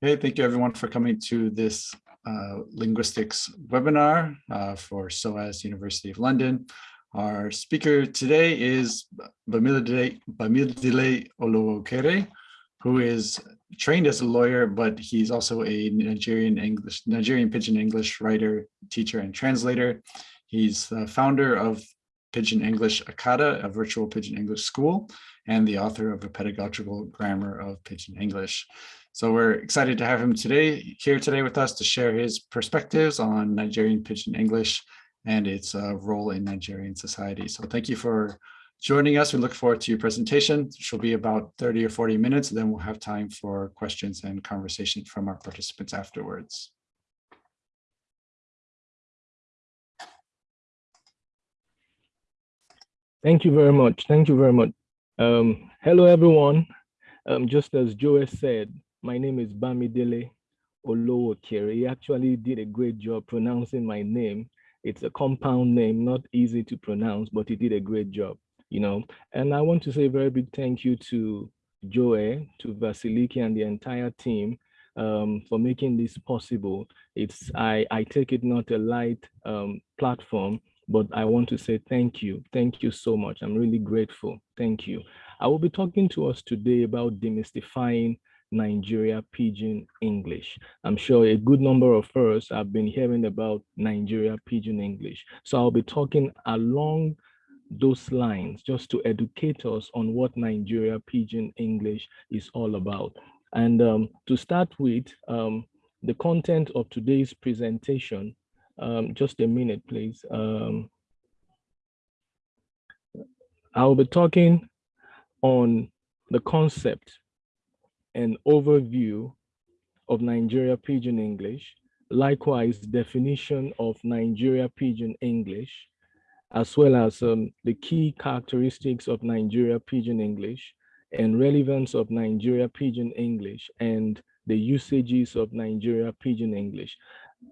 Hey, thank you everyone for coming to this uh, linguistics webinar uh, for SOAS University of London. Our speaker today is Bamidele Olowokere, who is trained as a lawyer, but he's also a Nigerian English, Nigerian Pidgin English writer, teacher, and translator. He's the founder of Pidgin English Akata, a virtual Pidgin English school, and the author of a pedagogical grammar of Pidgin English. So we're excited to have him today here today with us to share his perspectives on Nigerian Pidgin English and its uh, role in Nigerian society. So thank you for joining us. We look forward to your presentation, which will be about 30 or 40 minutes. And then we'll have time for questions and conversation from our participants afterwards. Thank you very much. Thank you very much. Um, hello, everyone. Um, just as Joe said, my name is Bamidele Olowokere. He actually did a great job pronouncing my name. It's a compound name, not easy to pronounce, but he did a great job, you know. And I want to say a very big thank you to Joe, to Vasiliki and the entire team um, for making this possible. It's I, I take it not a light um, platform, but I want to say thank you. Thank you so much. I'm really grateful. Thank you. I will be talking to us today about demystifying Nigeria Pidgin English. I'm sure a good number of us have been hearing about Nigeria Pidgin English. So I'll be talking along those lines just to educate us on what Nigeria Pidgin English is all about. And um, to start with, um, the content of today's presentation, um, just a minute, please. Um, I'll be talking on the concept an overview of Nigeria Pidgin English, likewise definition of Nigeria Pidgin English, as well as um, the key characteristics of Nigeria Pidgin English and relevance of Nigeria Pidgin English and the usages of Nigeria Pidgin English.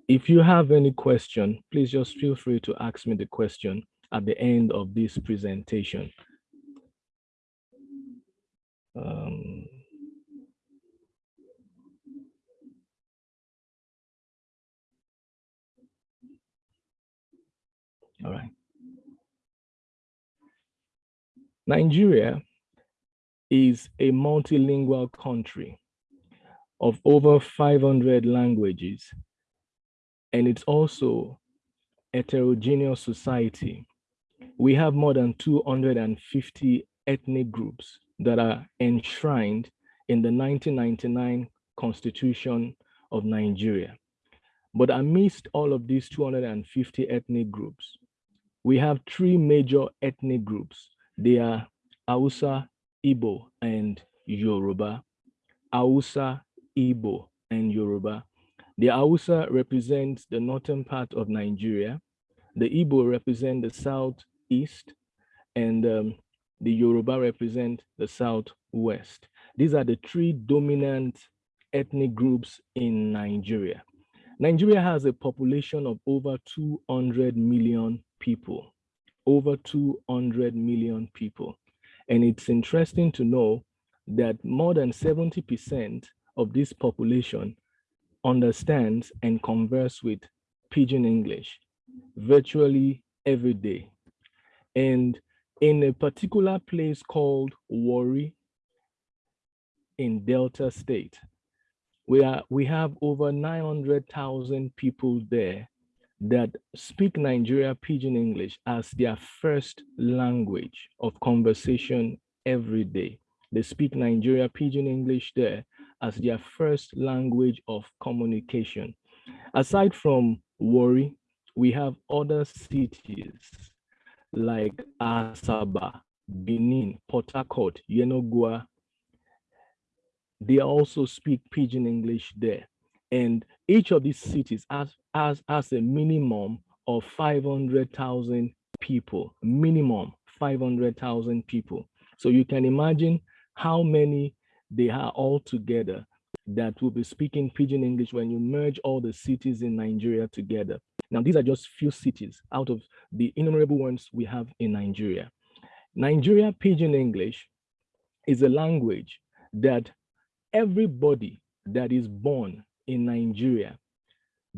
If you have any question, please just feel free to ask me the question at the end of this presentation. Um, All right. Nigeria is a multilingual country of over 500 languages, and it's also a heterogeneous society. We have more than 250 ethnic groups that are enshrined in the 1999 Constitution of Nigeria. But amidst all of these 250 ethnic groups, we have three major ethnic groups. They are Hausa, Igbo, and Yoruba. Hausa, Igbo, and Yoruba. The Hausa represents the northern part of Nigeria. The Igbo represent the southeast, and um, the Yoruba represent the southwest. These are the three dominant ethnic groups in Nigeria. Nigeria has a population of over 200 million people, over 200 million people. And it's interesting to know that more than 70% of this population understands and converse with Pidgin English virtually every day. And in a particular place called Warri in Delta State, we, are, we have over 900,000 people there that speak Nigeria Pidgin English as their first language of conversation every day. They speak Nigeria Pidgin English there as their first language of communication. Aside from Warri, we have other cities like Asaba, Benin, Port Harcourt, Yenagoa. They also speak Pidgin English there. And each of these cities has, has, has a minimum of 500,000 people, minimum 500,000 people. So you can imagine how many they are all together that will be speaking Pidgin English when you merge all the cities in Nigeria together. Now, these are just few cities out of the innumerable ones we have in Nigeria. Nigeria Pidgin English is a language that everybody that is born in Nigeria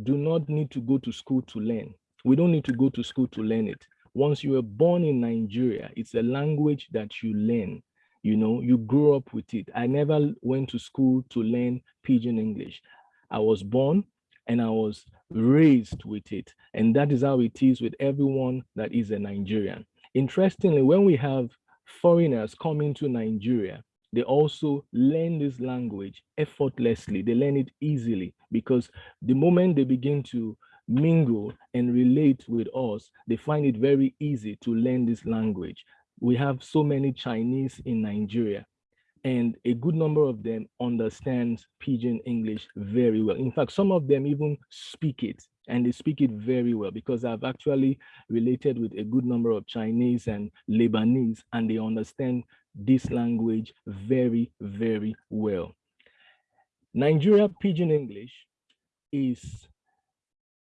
do not need to go to school to learn. We don't need to go to school to learn it. Once you were born in Nigeria, it's a language that you learn. You know, you grew up with it. I never went to school to learn Pidgin English. I was born and I was raised with it. And that is how it is with everyone that is a Nigerian. Interestingly, when we have foreigners coming to Nigeria, they also learn this language effortlessly. They learn it easily because the moment they begin to mingle and relate with us, they find it very easy to learn this language. We have so many Chinese in Nigeria and a good number of them understands Pidgin English very well. In fact, some of them even speak it and they speak it very well because I've actually related with a good number of Chinese and Lebanese and they understand this language very, very well. Nigeria Pidgin English is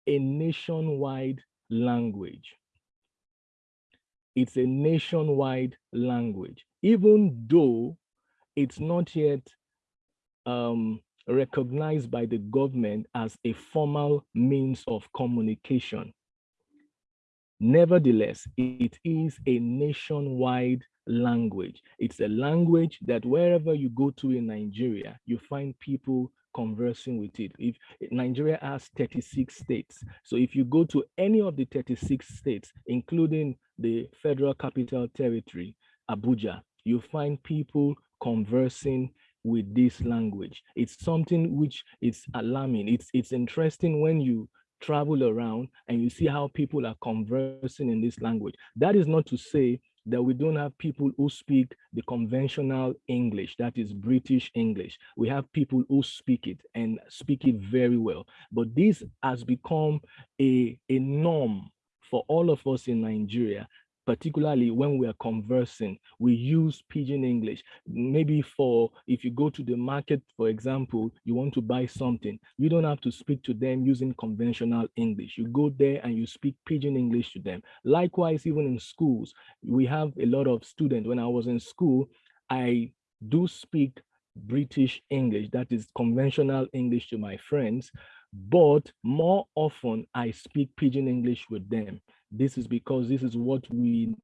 a nationwide language. It's a nationwide language, even though it's not yet um, recognized by the government as a formal means of communication. Nevertheless, it is a nationwide language. It's a language that wherever you go to in Nigeria, you find people conversing with it. If Nigeria has 36 states, so if you go to any of the 36 states, including the Federal Capital Territory, Abuja, you find people conversing with this language. It's something which is alarming. It's, it's interesting when you travel around and you see how people are conversing in this language. That is not to say that we don't have people who speak the conventional English, that is British English. We have people who speak it and speak it very well. But this has become a, a norm for all of us in Nigeria particularly when we are conversing, we use Pidgin English. Maybe for, if you go to the market, for example, you want to buy something, you don't have to speak to them using conventional English. You go there and you speak Pidgin English to them. Likewise, even in schools, we have a lot of students. When I was in school, I do speak British English, that is conventional English to my friends, but more often I speak Pidgin English with them. This is because this is what we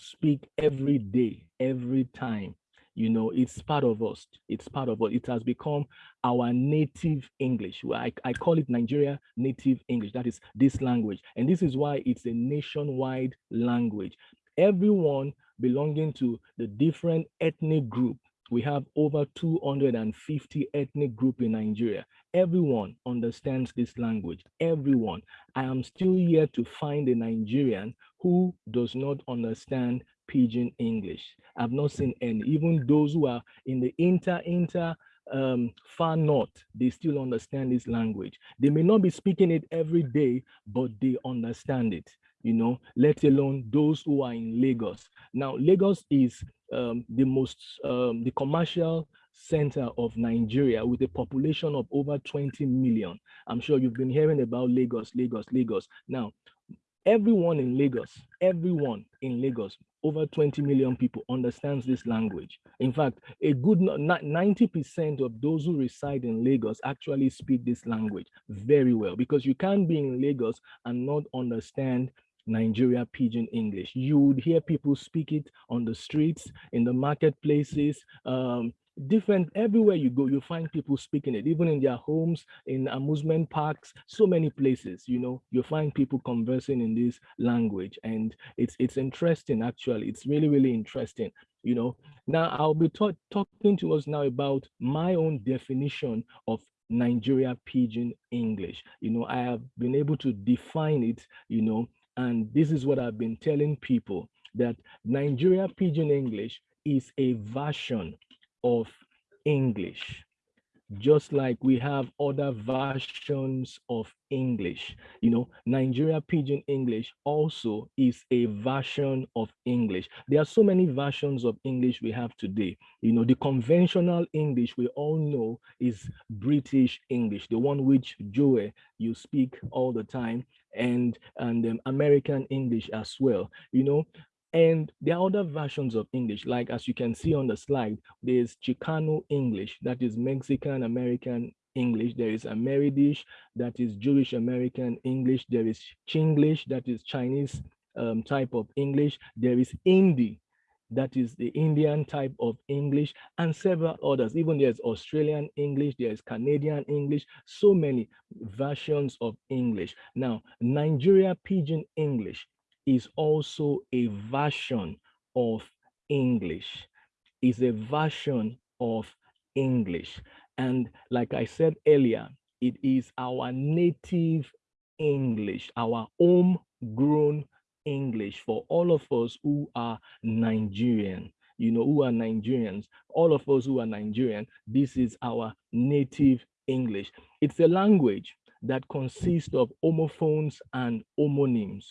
speak every day, every time. You know, it's part of us. It's part of us. It has become our native English. I, I call it Nigeria native English. That is this language. And this is why it's a nationwide language. Everyone belonging to the different ethnic group we have over 250 ethnic group in Nigeria. Everyone understands this language, everyone. I am still yet to find a Nigerian who does not understand Pidgin English. I've not seen any, even those who are in the inter, inter, um, far north, they still understand this language. They may not be speaking it every day, but they understand it, you know, let alone those who are in Lagos. Now, Lagos is um, the most, um, the commercial center of Nigeria with a population of over 20 million. I'm sure you've been hearing about Lagos, Lagos, Lagos. Now, everyone in Lagos, everyone in Lagos, over 20 million people understands this language. In fact, a good 90% of those who reside in Lagos actually speak this language very well because you can't be in Lagos and not understand Nigeria Pidgin English. You would hear people speak it on the streets, in the marketplaces, um, different everywhere you go you find people speaking it even in their homes in amusement parks so many places you know you find people conversing in this language and it's it's interesting actually it's really really interesting you know. Now i'll be talking to us now about my own definition of nigeria pidgin english you know i have been able to define it you know and this is what I've been telling people that Nigeria Pidgin English is a version of English just like we have other versions of English. You know, Nigeria Pidgin English also is a version of English. There are so many versions of English we have today. You know, the conventional English we all know is British English, the one which Joe, you speak all the time, and, and um, American English as well. You know, And there are other versions of English, like as you can see on the slide, there's Chicano English, that is Mexican American English. There is Amerindish, that is Jewish American English. There is Chinglish, that is Chinese um, type of English. There is Hindi, that is the Indian type of English, and several others. Even there's Australian English, there's Canadian English, so many versions of English. Now, Nigeria Pidgin English is also a version of English, is a version of English. And like I said earlier, it is our native English, our homegrown English for all of us who are Nigerian, you know, who are Nigerians, all of us who are Nigerian, this is our native English. It's a language that consists of homophones and homonyms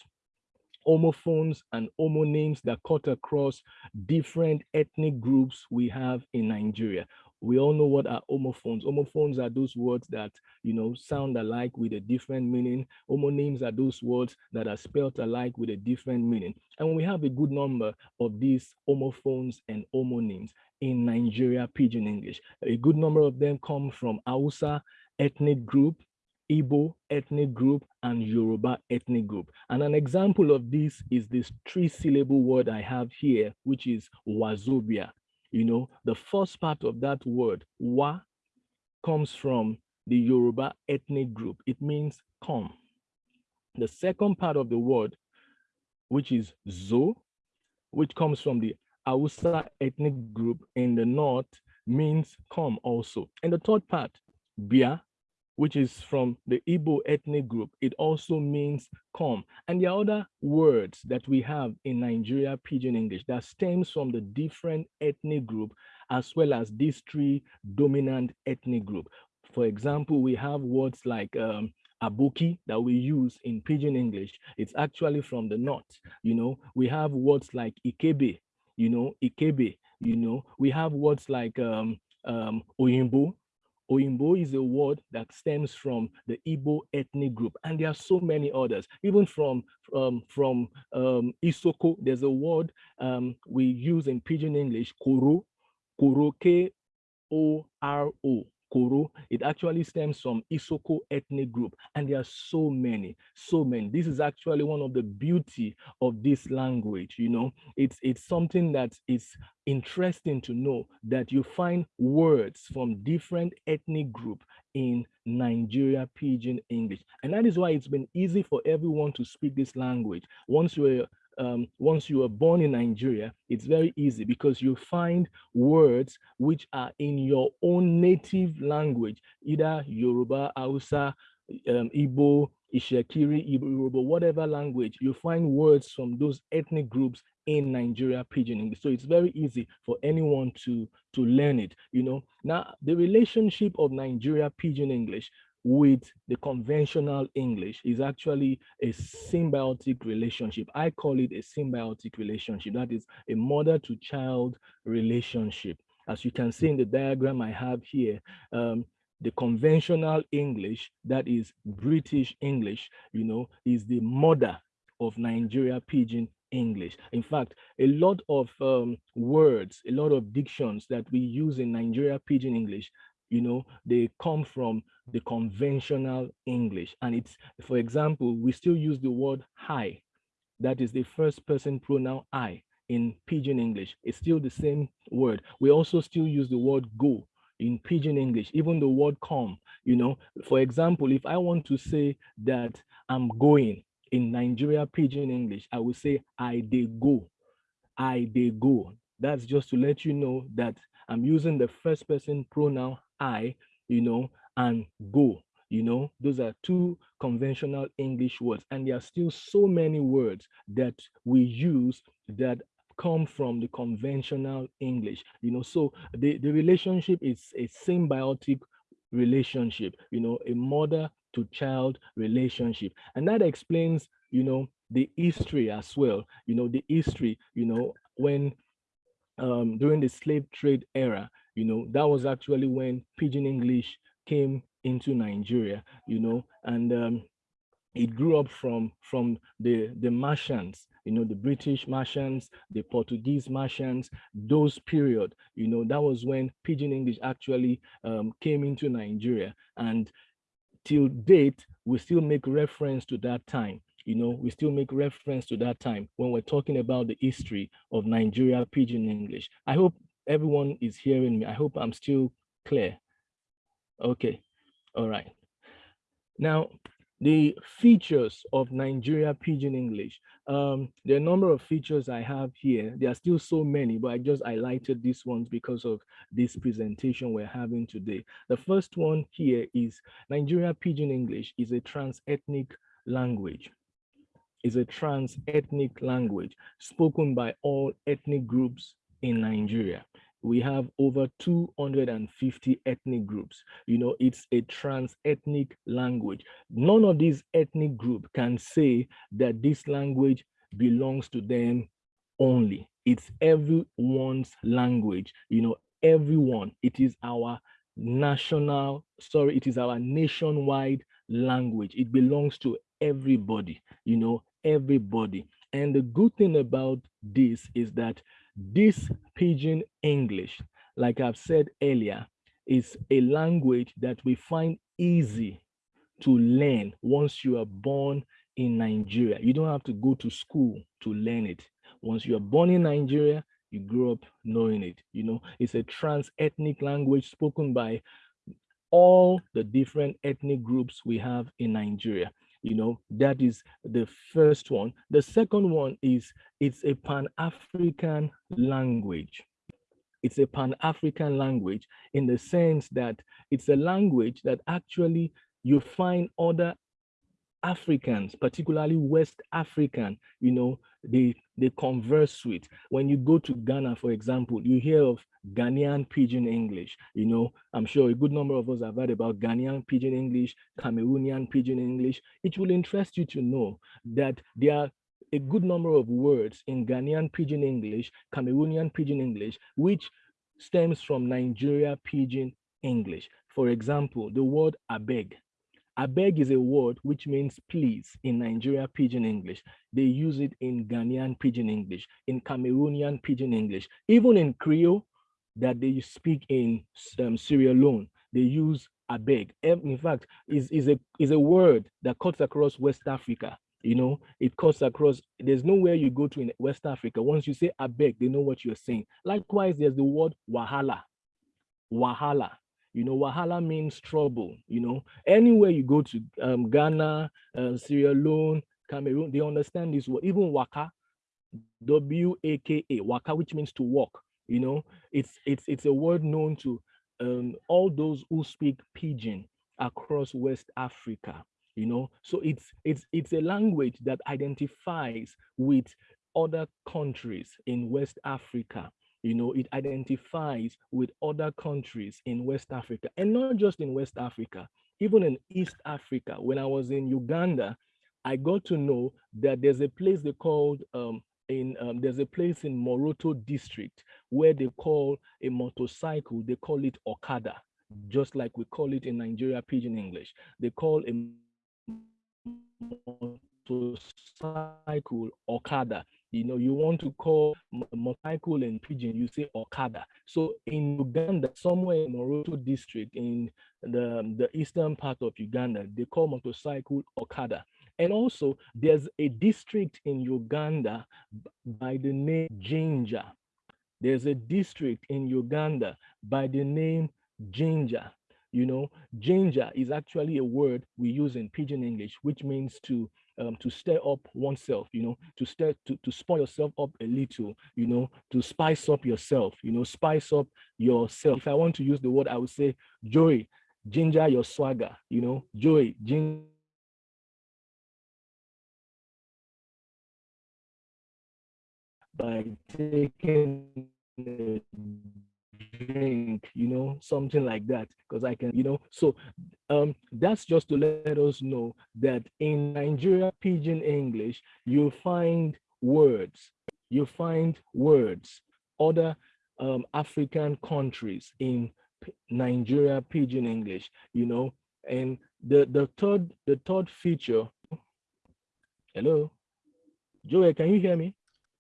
homophones and homonyms that cut across different ethnic groups we have in Nigeria we all know what are homophones. Homophones are those words that, you know, sound alike with a different meaning. Homonyms are those words that are spelt alike with a different meaning. And we have a good number of these homophones and homonyms in Nigeria Pidgin English. A good number of them come from Hausa ethnic group, Igbo ethnic group, and Yoruba ethnic group. And an example of this is this three syllable word I have here, which is Wazobia. You know, the first part of that word, wa, comes from the Yoruba ethnic group. It means come. The second part of the word, which is zo, which comes from the Hausa ethnic group in the north, means come also. And the third part, bia, which is from the Igbo ethnic group, it also means come. And there are other words that we have in Nigeria Pidgin English that stems from the different ethnic group as well as these three dominant ethnic group. For example, we have words like um, aboki that we use in Pidgin English. It's actually from the north. You know, we have words like ikebe, you know, ikebe, you know, we have words like um, um, oyimbo, Oyimbo is a word that stems from the Igbo ethnic group, and there are so many others. Even from um, from um, Isoko, there's a word um, we use in Pidgin English, Koro, Koro, K-O-R-O, Koro. It actually stems from Isoko ethnic group, and there are so many, so many. This is actually one of the beauty of this language. You know, it's it's something that is interesting to know that you find words from different ethnic group in Nigeria Pidgin English. And that is why it's been easy for everyone to speak this language. Once you're um, once you are born in Nigeria, it's very easy because you find words which are in your own native language, either Yoruba, Hausa, um, Igbo, Itsekiri, Yoruba, whatever language, you find words from those ethnic groups in Nigeria Pidgin English. So it's very easy for anyone to, to learn it, you know. Now, the relationship of Nigeria Pidgin English with the conventional English is actually a symbiotic relationship. I call it a symbiotic relationship. That is a mother to child relationship. As you can see in the diagram I have here, um, the conventional English, that is British English, you know, is the mother of Nigeria Pidgin English. In fact, a lot of um, words, a lot of dictions that we use in Nigeria Pidgin English you know, they come from the conventional English. And it's, for example, we still use the word hi. That is the first person pronoun I in Pidgin English. It's still the same word. We also still use the word go in Pidgin English, even the word come, you know. For example, if I want to say that I'm going in Nigeria Pidgin English, I will say I they go, I they go. That's just to let you know that I'm using the first person pronoun I, you know, and go. You know, those are two conventional English words. And there are still so many words that we use that come from the conventional English. You know, so the, the relationship is a symbiotic relationship, you know, a mother to child relationship. And that explains, you know, the history as well, you know, the history, you know, when um, during the slave trade era, you know, that was actually when Pidgin English came into Nigeria, you know, and um, it grew up from from the the Martians, you know, the British Martians, the Portuguese Martians, those period, you know, that was when Pidgin English actually um, came into Nigeria. And till date, we still make reference to that time. You know, we still make reference to that time when we're talking about the history of Nigeria Pidgin English. I hope everyone is hearing me. I hope I'm still clear. Okay, all right. Now, the features of Nigeria Pidgin English. Um, there are a number of features I have here. There are still so many, but I just highlighted these ones because of this presentation we're having today. The first one here is Nigeria Pidgin English is a trans-ethnic language. Is a trans-ethnic language spoken by all ethnic groups in Nigeria we have over 250 ethnic groups. You know, it's a trans-ethnic language. None of these ethnic group can say that this language belongs to them only. It's everyone's language, you know, everyone. It is our national, sorry, it is our nationwide language. It belongs to everybody, you know, everybody. And the good thing about this is that this Pidgin English, like I've said earlier, is a language that we find easy to learn once you are born in Nigeria. You don't have to go to school to learn it. Once you are born in Nigeria, you grow up knowing it. You know, it's a trans-ethnic language spoken by all the different ethnic groups we have in Nigeria you know that is the first one. The second one is it's a pan-african language. It's a pan-african language in the sense that it's a language that actually you find other Africans, particularly West African, you know, they, they converse with. When you go to Ghana, for example, you hear of Ghanaian Pidgin English. You know, I'm sure a good number of us have heard about Ghanaian Pidgin English, Cameroonian Pidgin English. It will interest you to know that there are a good number of words in Ghanaian Pidgin English, Cameroonian Pidgin English, which stems from Nigeria Pidgin English. For example, the word abeg Abeg is a word which means please in Nigeria Pidgin English. They use it in Ghanaian Pidgin English, in Cameroonian Pidgin English, even in Creole that they speak in um, Leone. They use abeg. In fact, is is a is a word that cuts across West Africa. You know, it cuts across. There's nowhere you go to in West Africa. Once you say abeg, they know what you're saying. Likewise, there's the word wahala. Wahala you know, Wahala means trouble. You know, anywhere you go to um, Ghana, uh, Sierra Leone, Cameroon, they understand this word. Even Waka, W-A-K-A, Waka, which means to walk. You know, it's it's it's a word known to um, all those who speak Pidgin across West Africa. You know, so it's it's it's a language that identifies with other countries in West Africa you know, it identifies with other countries in West Africa and not just in West Africa, even in East Africa. When I was in Uganda, I got to know that there's a place they called um, in um, there's a place in Moroto district where they call a motorcycle, they call it Okada, just like we call it in Nigeria Pidgin English. They call a motorcycle Okada you know, you want to call motorcycle and pigeon, you say Okada. So in Uganda, somewhere in Moroto district, in the, the eastern part of Uganda, they call motorcycle Okada. And also there's a district in Uganda by the name Jinja. There's a district in Uganda by the name Jinja. You know, Jinja is actually a word we use in Pidgin English, which means to um, to stir up oneself, you know, to stir to, to spoil yourself up a little, you know, to spice up yourself, you know, spice up yourself. If I want to use the word, I would say joy, ginger your swagger, you know, joy, ginger by taking drink, you know, something like that, because I can, you know, so um, that's just to let us know that in Nigeria Pidgin English, you find words, you find words, other um, African countries in Nigeria Pidgin English, you know, and the, the third, the third feature Hello? Joey, can you hear me?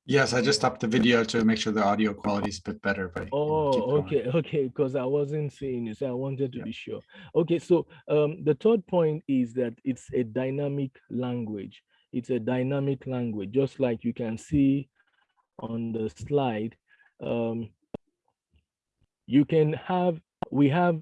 Yes, I just stopped the video to make sure the audio quality is a bit better, but. Oh, okay, okay, because I wasn't seeing it, so I wanted to Yeah. be sure. Okay, so um, the third point is that it's a dynamic language. It's a dynamic language, just like you can see on the slide. Um, you can have, we have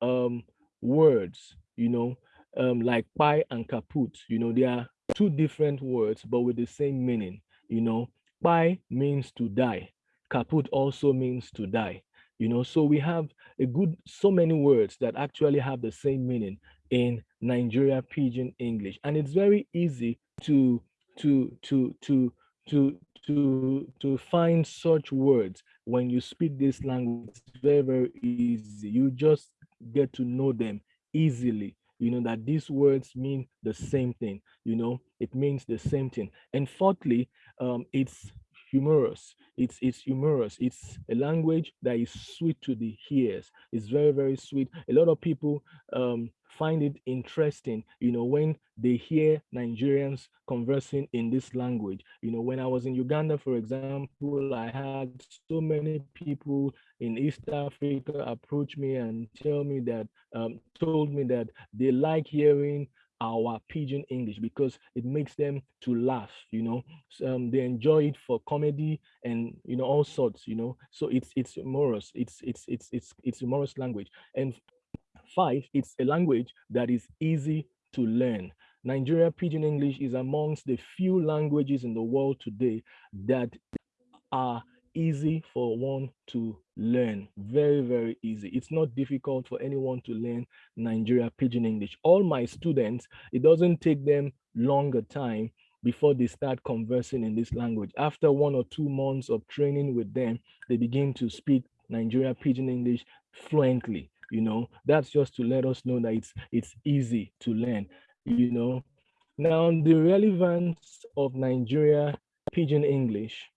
um, words, you know, um, like pie and kaput, you know, they are two different words, but with the same meaning, you know. Pi means to die. Kaput also means to die, you know. So we have a good, so many words that actually have the same meaning in Nigeria Pidgin English. And it's very easy to, to, to, to, to, to, to find such words when you speak this language. It's very, very easy. You just get to know them easily you know that these words mean the same thing you know it means the same thing and fourthly um it's humorous. It's it's humorous. It's a language that is sweet to the ears. It's very very sweet. A lot of people um find it interesting you know when they hear nigerians conversing in this language. You know when i was in uganda for example i had so many people in East Africa approach me and tell me that, um, told me that they like hearing our pidgin English because it makes them to laugh, you know. Um, they enjoy it for comedy and you know all sorts, you know. So it's it's humorous. It's it's it's it's it's humorous language. And five, it's a language that is easy to learn. Nigeria Pidgin English is amongst the few languages in the world today that are easy for one to learn. Very, very easy. It's not difficult for anyone to learn Nigeria Pidgin English. All my students, it doesn't take them longer time before they start conversing in this language. After one or two months of training with them, they begin to speak Nigeria Pidgin English fluently. You know, that's just to let us know that it's it's easy to learn. You know, now the relevance of Nigeria Pidgin English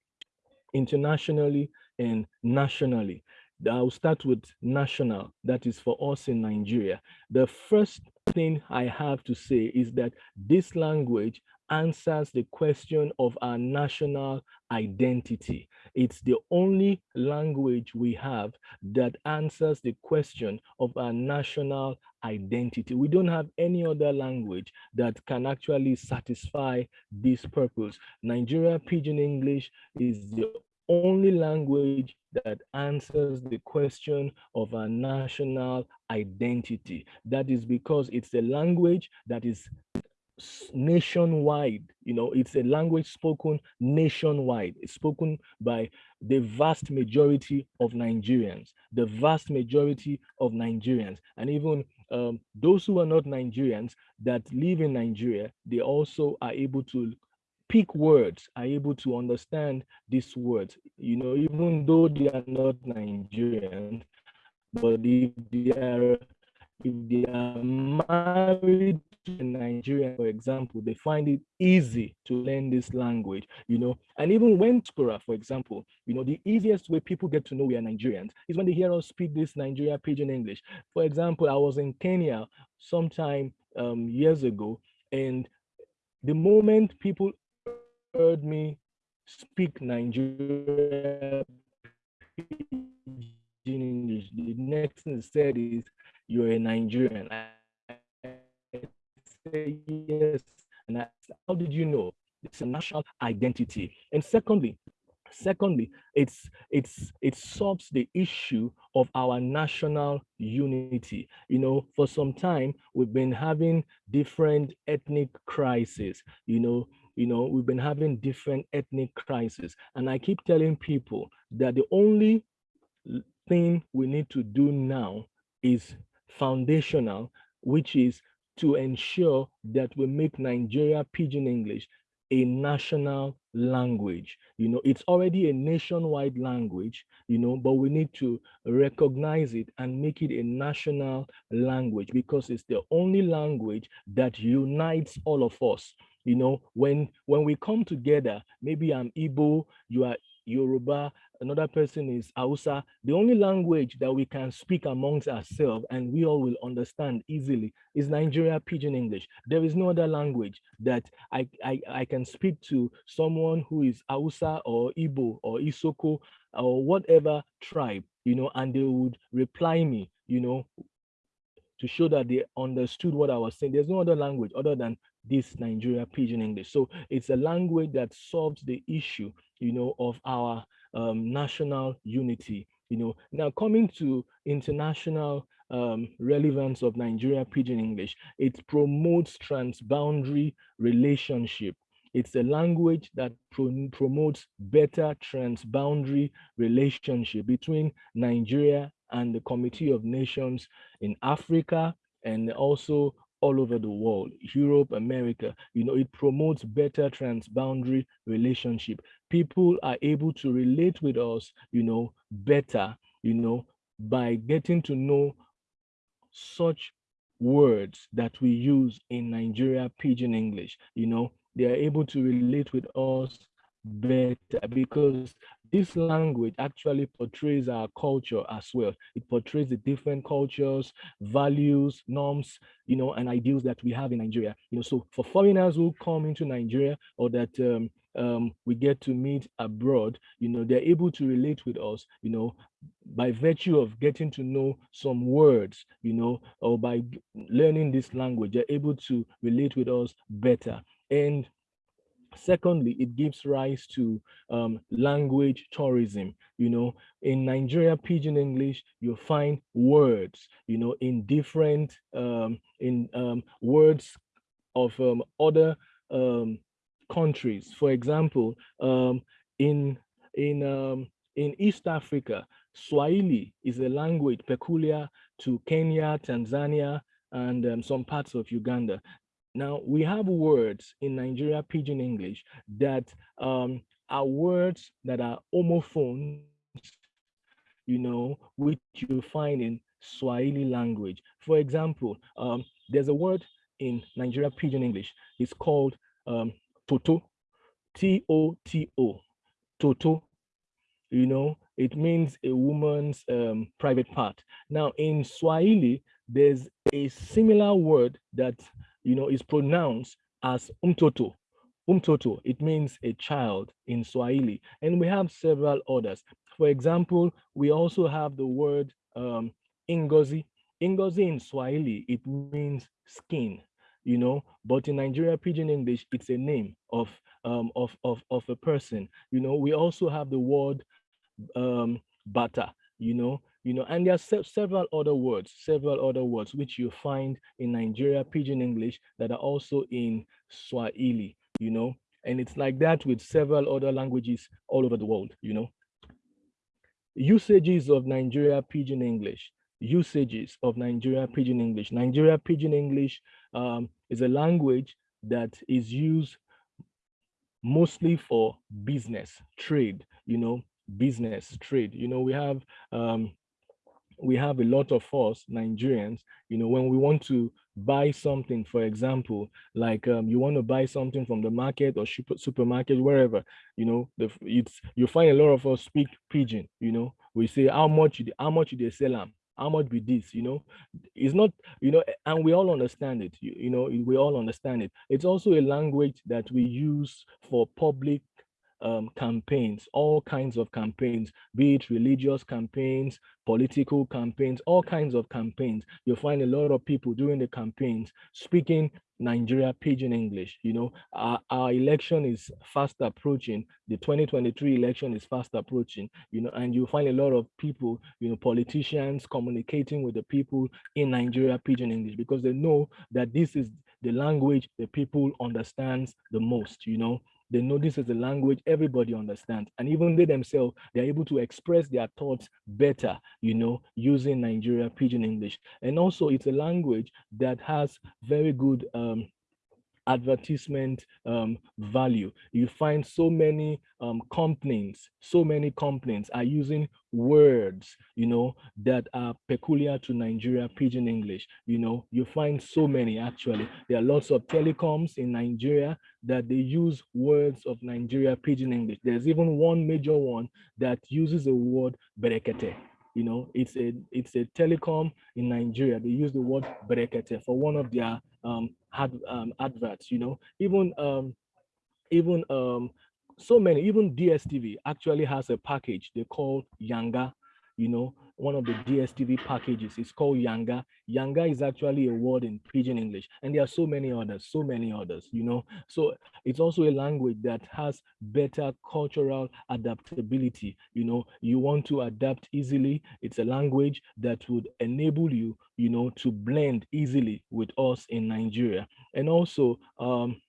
internationally and nationally. I'll start with national, that is for us in Nigeria. The first thing I have to say is that this language answers the question of our national identity. It's the only language we have that answers the question of our national identity. We don't have any other language that can actually satisfy this purpose. Nigeria Pidgin English is the only language that answers the question of our national identity. That is because it's a language that is nationwide you know it's a language spoken nationwide. It's spoken by the vast majority of nigerians the vast majority of nigerians. And even um, those who are not nigerians that live in nigeria they also are able to pick words are able to understand these words. You know even though they are not nigerian but if they are if they are married to Nigeria, for example, they find it easy to learn this language, you know, and even when Spura, for example, you know, the easiest way people get to know we are Nigerians is when they hear us speak this Nigeria pidgin English. For example, I was in Kenya sometime um, years ago, and the moment people heard me speak Nigeria English, the next thing they said is, you're a Nigerian. I, say yes. And I, how did you know? It's a national identity. And secondly, secondly, it's it's it solves the issue of our national unity. You know, for some time we've been having different ethnic crises. You know, you know, we've been having different ethnic crises, and I keep telling people that the only thing we need to do now is foundational, which is to ensure that we make Nigeria Pidgin English a national language. You know, it's already a nationwide language, you know, but we need to recognize it and make it a national language because it's the only language that unites all of us. You know, when when we come together, maybe I'm Igbo, you are Yoruba, another person is Hausa. The only language that we can speak amongst ourselves and we all will understand easily is Nigeria Pidgin English. There is no other language that I, I, I can speak to someone who is Hausa or Igbo or Isoko or whatever tribe, you know, and they would reply me, you know, to show that they understood what I was saying. There's no other language other than this Nigeria Pidgin English. So it's a language that solves the issue, you know, of our um, national unity. You know, now coming to international um, relevance of Nigeria Pidgin English, it promotes transboundary relationship. It's a language that pro promotes better transboundary relationship between Nigeria and the Committee of Nations in Africa and also all over the world, Europe, America, you know, it promotes better transboundary relationship. People are able to relate with us, you know, better, you know, by getting to know such words that we use in Nigeria Pidgin English, you know, they are able to relate with us better because this language actually portrays our culture as well. It portrays the different cultures, values, norms, you know, and ideals that we have in Nigeria. You know, so for foreigners who come into Nigeria or that um, um, we get to meet abroad, you know, they're able to relate with us, you know, by virtue of getting to know some words, you know, or by learning this language, they're able to relate with us better. And Secondly, it gives rise to um, language tourism. You know, in Nigeria, Pidgin English, you find words, you know, in different, um, in um, words of um, other um, countries. For example, um, in, in, in East Africa, Swahili is a language peculiar to Kenya, Tanzania, and some parts of Uganda. Now, we have words in Nigeria Pidgin English that um, are words that are homophones, you know, which you find in Swahili language. For example, um, there's a word in Nigeria Pidgin English. It's called um, Toto, T-O-T-O, Toto. You know, it means a woman's um, private part. Now, in Swahili, there's a similar word that you know, is pronounced as umtoto. Umtoto, it means a child in Swahili. And we have several others. For example, we also have the word um, ingozi. Ingozi in Swahili, it means skin, you know, but in Nigeria Pidgin English, it's a name of, um, of, of, of a person. You know, we also have the word um, bata, you know, you know, and there are se several other words, several other words which you find in Nigeria Pidgin English that are also in Swahili, you know, and it's like that with several other languages all over the world, you know. Usages of Nigeria Pidgin English, usages of Nigeria Pidgin English. Nigeria Pidgin English um, is a language that is used mostly for business, trade, you know, business, trade. You know, we have um, we have a lot of us Nigerians, you know, when we want to buy something, for example, like um, you want to buy something from the market or super, supermarket, wherever, you know, the, it's you find a lot of us speak pidgin, you know, we say how much, how much they sell them, how much be this, you know, it's not, you know, and we all understand it, you, you know, we all understand it. It's also a language that we use for public um, campaigns, all kinds of campaigns, be it religious campaigns, political campaigns, all kinds of campaigns. You'll find a lot of people during the campaigns speaking Nigeria pidgin English. You know, our, our election is fast approaching. The 2023 election is fast approaching, you know, and you find a lot of people, you know, politicians communicating with the people in Nigeria pidgin English because they know that this is the language the people understands the most, you know, they know this is a language everybody understands. And even they themselves, they're able to express their thoughts better, you know, using Nigeria Pidgin English. And also it's a language that has very good um, advertisement um, value. You find so many um, complaints, so many complaints are using words, you know, that are peculiar to Nigeria Pidgin English. You know, you find so many actually. There are lots of telecoms in Nigeria that they use words of Nigeria Pidgin English. There's even one major one that uses the word berekete you know it's a it's a telecom in nigeria they use the word brekete for one of their um, ad, um adverts you know? Even um even um so many even dstv actually has a package they call yanga you know one of the DSTV packages. It's called Yanga. Yanga is actually a word in Pidgin English, and there are so many others, so many others, you know. So it's also a language that has better cultural adaptability. You know, you want to adapt easily. It's a language that would enable you, you know, to blend easily with us in Nigeria. And also, um,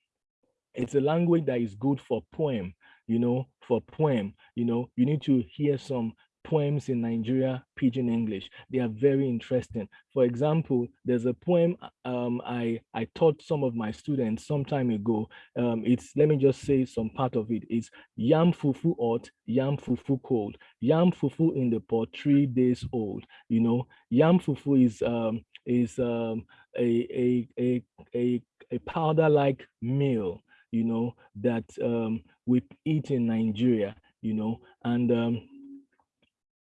it's a language that is good for poem you know for poem you know you need to hear some poems in Nigeria, Pidgin English. They are very interesting. For example, there's a poem um, I, I taught some of my students some time ago. Um, it's, let me just say some part of it. It's yam fufu hot, yam fufu cold. Yam fufu in the pot, three days old. You know, yam fufu is, um, is um, a, a, a, a, a powder-like meal, you know, that um, we eat in Nigeria, you know, and um,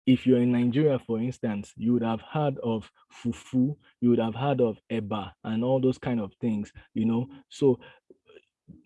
if you're in Nigeria, for instance, you would have heard of fufu, you would have heard of eba and all those kind of things, you know. So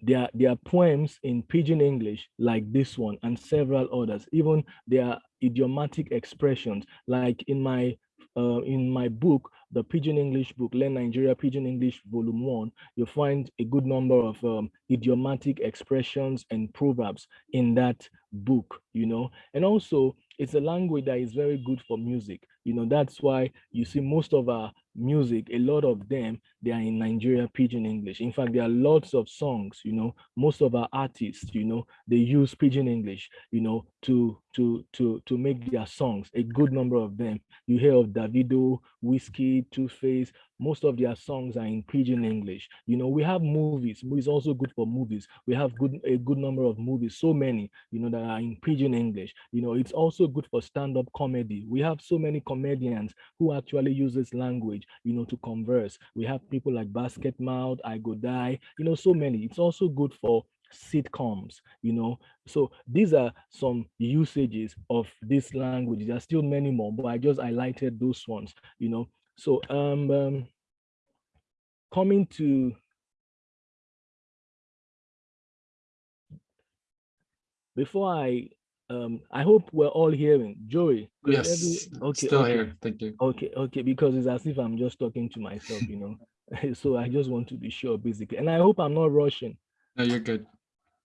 there, there are poems in Pidgin English like this one and several others. Even there are idiomatic expressions like in my uh, in my book, the Pidgin English book, Learn Nigeria Pidgin English Volume 1, you'll find a good number of um, idiomatic expressions and proverbs in that book, you know. And also, it's a language that is very good for music. You know, that's why you see most of our music, a lot of them, they are in Nigeria Pidgin English. In fact, there are lots of songs, you know, most of our artists, you know, they use Pidgin English, you know, to to to to make their songs. A good number of them. You hear of Davido, Wizkid, Two Face, most of their songs are in pidgin english. You know we have movies it's also good for movies. We have good a good number of movies so many you know that are in pidgin english. You know it's also good for stand-up comedy. We have so many comedians who actually use this language you know to converse. We have people like basket mouth I Go Dye you know so many. It's also good for sitcoms you know. So these are some usages of this language. There are still many more but i just highlighted those ones you know so um, um coming to before I um I hope we're all hearing Joey. Yes, every, okay, still okay. here. Thank you. Okay, okay, because it's as if I'm just talking to myself, you know. so I just want to be sure basically. And I hope I'm not rushing. No, you're good.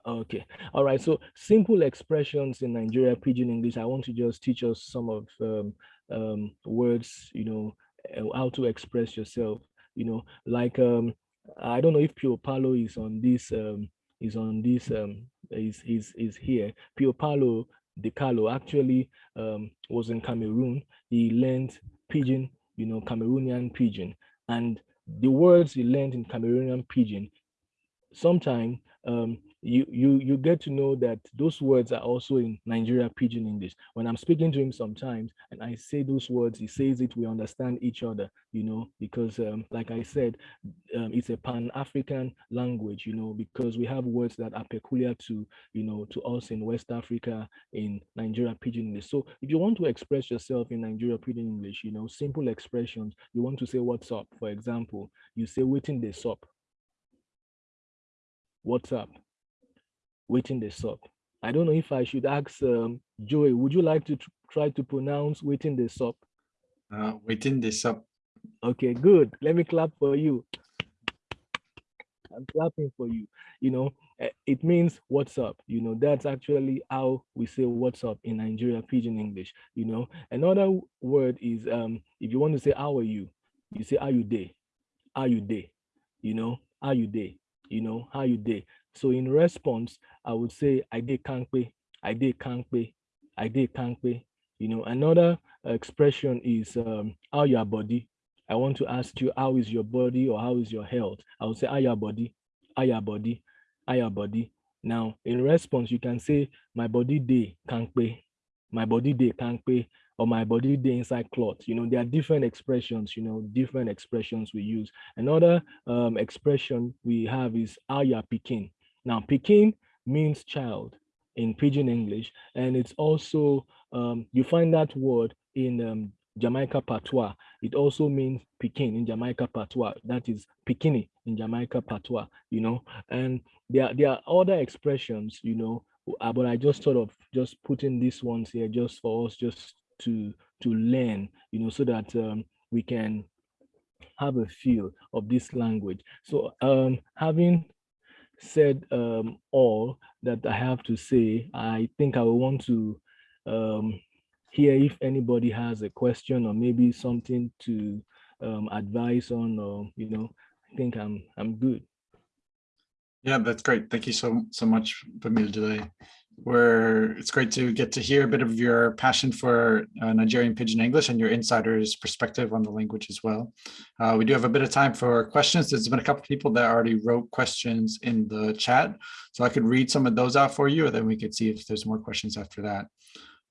Okay. All right. So simple expressions in Nigeria Pidgin English. I want to just teach us some of um, um, words, you know, how to express yourself you know, like um, I don't know if Pio Paulo is on this um, is on this um, is is is here. Pio Paulo De Carlo actually um, was in Cameroon. He learned pidgin, you know, Cameroonian pidgin, and the words he learned in Cameroonian pidgin, sometimes um, you you you get to know that those words are also in Nigeria pidgin English. When I'm speaking to him sometimes and I say those words, he says it, we understand each other, you know, because um, like I said, um, it's a pan-African language, you know, because we have words that are peculiar to, you know, to us in West Africa, in Nigeria pidgin English. So if you want to express yourself in Nigeria pidgin English, you know, simple expressions, you want to say what's up, for example, you say waiting the sup. What's up? Waiting the sup. I don't know if I should ask um, Joey, would you like to try to pronounce waiting the sup? Uh, waiting the sup. Okay, good. Let me clap for you. I'm clapping for you. You know, eh, it means what's up. You know, that's actually how we say what's up in Nigeria pidgin English. You know, another word is um, if you want to say how are you, you say how you day, how you day, you know, how you day, you know, how you day. So in response, I would say I did pay, I did pay, I did pay. You know, another expression is um, how your body. I want to ask you, how is your body or how is your health? I would say, how your body, how your body, how your body. Now, in response, you can say, my body day can't pay, my body day pay, or my body day inside cloth. You know, there are different expressions, you know, different expressions we use. Another um, expression we have is aya picking. Now, picking means child in Pidgin English, and it's also, um, you find that word in um, Jamaica Patois. It also means Pekin in Jamaica Patois. That is Pikini in Jamaica Patois, you know. And there, there are other expressions, you know, uh, but I just sort of just putting these ones here just for us just to to learn, you know, so that um, we can have a feel of this language. So um, having said um, all that I have to say, I think I will want to um, hear if anybody has a question or maybe something to um, advise on, or you know, I think I'm I'm good. Yeah, that's great. Thank you so so much, Bamidele. Where it's great to get to hear a bit of your passion for uh, Nigerian Pidgin English and your insider's perspective on the language as well. Uh, we do have a bit of time for questions. There's been a couple of people that already wrote questions in the chat, so I could read some of those out for you, and then we could see if there's more questions after that.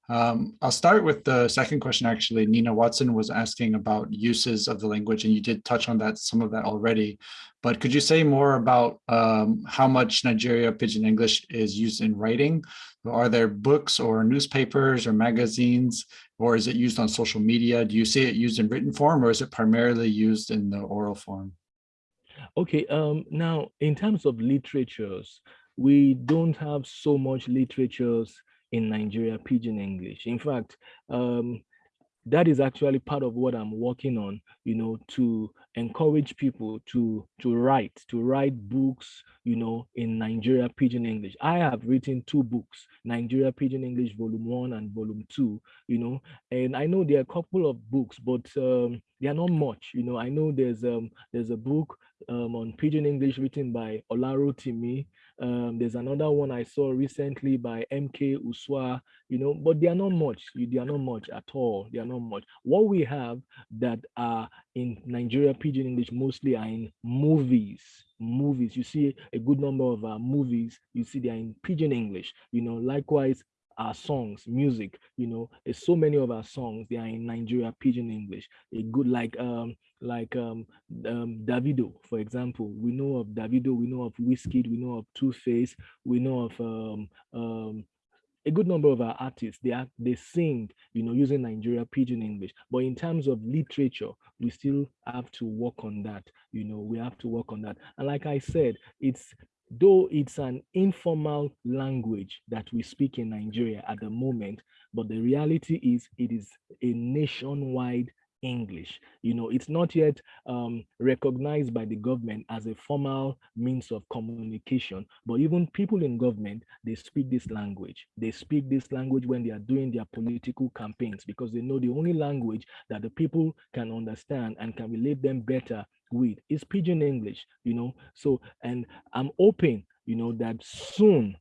Um, I'll start with the second question, actually. Nina Watson was asking about uses of the language, and you did touch on that, some of that already. But could you say more about um, how much Nigeria Pidgin English is used in writing? Are there books or newspapers or magazines, or is it used on social media? Do you see it used in written form, or is it primarily used in the oral form? Okay, um, now in terms of literatures, we don't have so much literatures in Nigeria, Pidgin English. In fact, um, that is actually part of what I'm working on, you know, to encourage people to to write, to write books, you know, in Nigeria Pidgin English. I have written two books, Nigeria Pidgin English Volume 1 and Volume 2, you know, and I know there are a couple of books, but um, they are not much, you know. I know there's um there's a book um, on Pidgin English written by Olarotimi, um, there's another one I saw recently by MK Uswa, you know, but they are not much. They are not much at all. They are not much. What we have that are in Nigeria Pidgin English mostly are in movies. Movies. You see a good number of movies. You see they are in Pidgin English. You know, likewise our songs, music, you know, there's so many of our songs, they are in Nigeria Pidgin English. A good like um like um, um Davido, for example. We know of Davido, we know of Wizkid, we know of Two Face, we know of um um a good number of our artists. They are they sing you know using nigeria pidgin english. But in terms of literature we still have to work on that you know we have to work on that. And like i said it's though it's an informal language that we speak in Nigeria at the moment, but the reality is it is a nationwide English. You know, it's not yet um, recognized by the government as a formal means of communication, but even people in government, they speak this language. They speak this language when they are doing their political campaigns because they know the only language that the people can understand and can relate them better with is pidgin English, you know. So, and I'm hoping, you know, that soon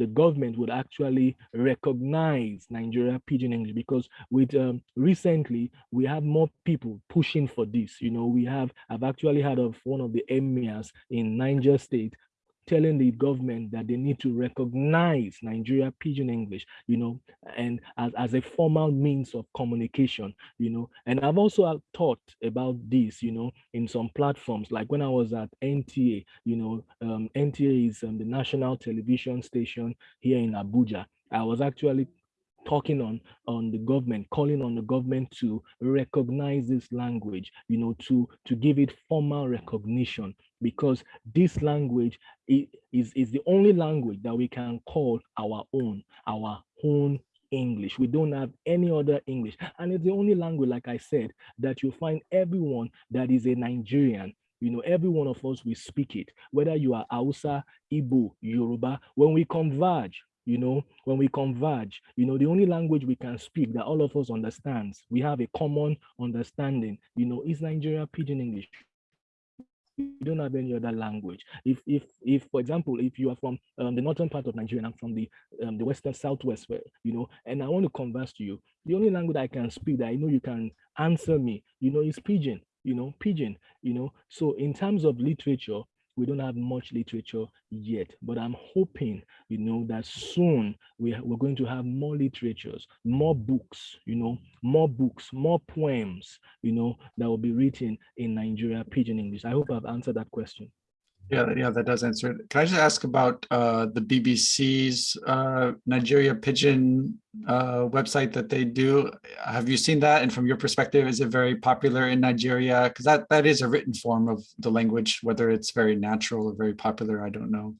the government would actually recognize Nigeria Pidgin English because with um, recently we have more people pushing for this. You know, we have I've actually heard of one of the emirs in Niger State telling the government that they need to recognize Nigeria Pidgin English, you know, and as, as a formal means of communication, you know. And I've also thought about this, you know, in some platforms, like when I was at NTA, you know, um, NTA is um, the national television station here in Abuja. I was actually talking on on the government calling on the government to recognize this language you know to to give it formal recognition because this language is is the only language that we can call our own our own English. We don't have any other English. And it's the only language, like I said, that you find everyone that is a Nigerian. You know, every one of us, we speak it, whether you are Hausa, Igbo, Yoruba, when we converge, you know, when we converge, you know, the only language we can speak that all of us understands, we have a common understanding, you know, is Nigeria Pidgin English. We don't have any other language. If, if, if, for example, if you are from um, the northern part of Nigeria and I'm from the um, the western southwest, where, you know, and I want to converse to you, the only language I can speak that I know you can answer me, you know, is Pidgin, you know, Pidgin, you know. So in terms of literature, we don't have much literature yet, but I'm hoping, you know, that soon we, we're going to have more literatures, more books, you know, more books, more poems, you know, that will be written in Nigeria Pidgin English. I hope I've answered that question. Yeah, yeah, that does answer it. Can I just ask about uh, the BBC's uh, Nigeria Pidgin uh, website that they do? Have you seen that? And from your perspective, is it very popular in Nigeria? Because that, that is a written form of the language, whether it's very natural or very popular, I don't know.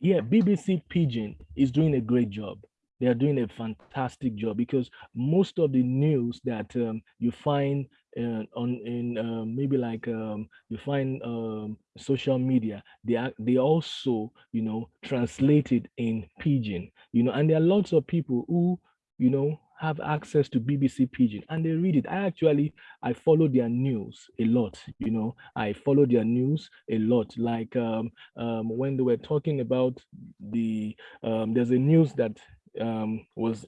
Yeah, BBC Pidgin is doing a great job they are doing a fantastic job because most of the news that um, you find uh, on in uh, maybe like um, you find um, social media they are they also you know translated in pidgin you know and there are lots of people who you know have access to bbc pidgin and they read it. I actually i follow their news a lot you know i follow their news a lot. Like um, um when they were talking about the um, there's a news that um, was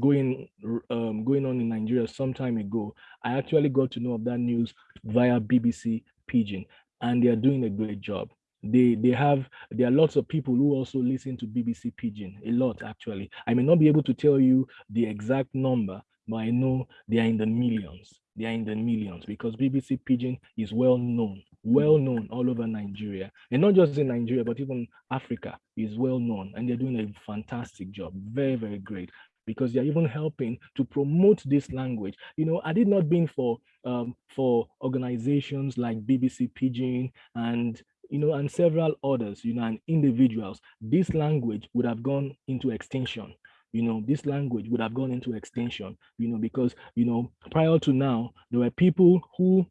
going um, going on in Nigeria some time ago, I actually got to know of that news via BBC Pidgin, and they are doing a great job. They they have there are lots of people who also listen to BBC Pidgin, a lot actually. I may not be able to tell you the exact number, but I know they are in the millions. They are in the millions because BBC Pidgin is well known, well known all over Nigeria, and not just in Nigeria, but even Africa is well known, and they're doing a fantastic job, very very great because they're even helping to promote this language. You know, had it not been for um, for organizations like BBC Pidgin and you know, and several others, you know, and individuals, this language would have gone into extinction you know, this language would have gone into extinction, you know, because, you know, prior to now, there were people who